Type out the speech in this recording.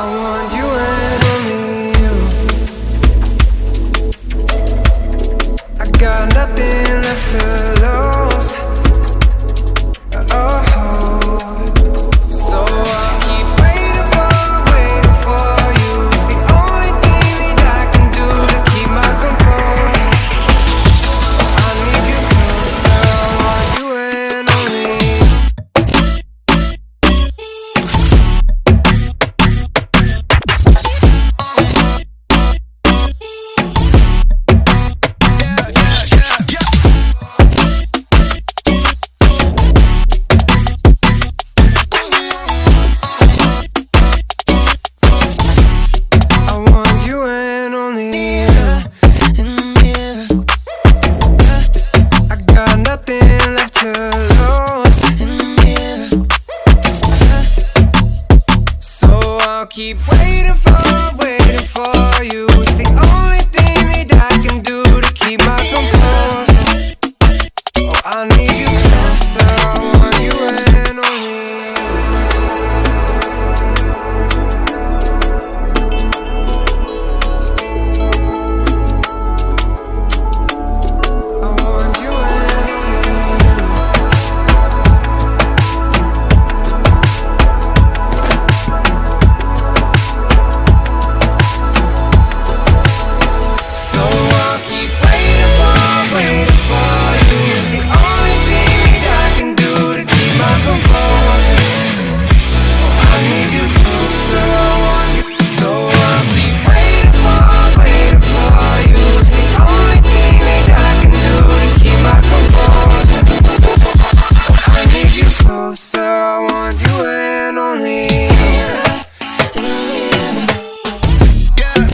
I want you and only you. I got nothing left to lose. keep waiting for, waiting for you. It's the only thing that I can do to keep my composure Oh, I need you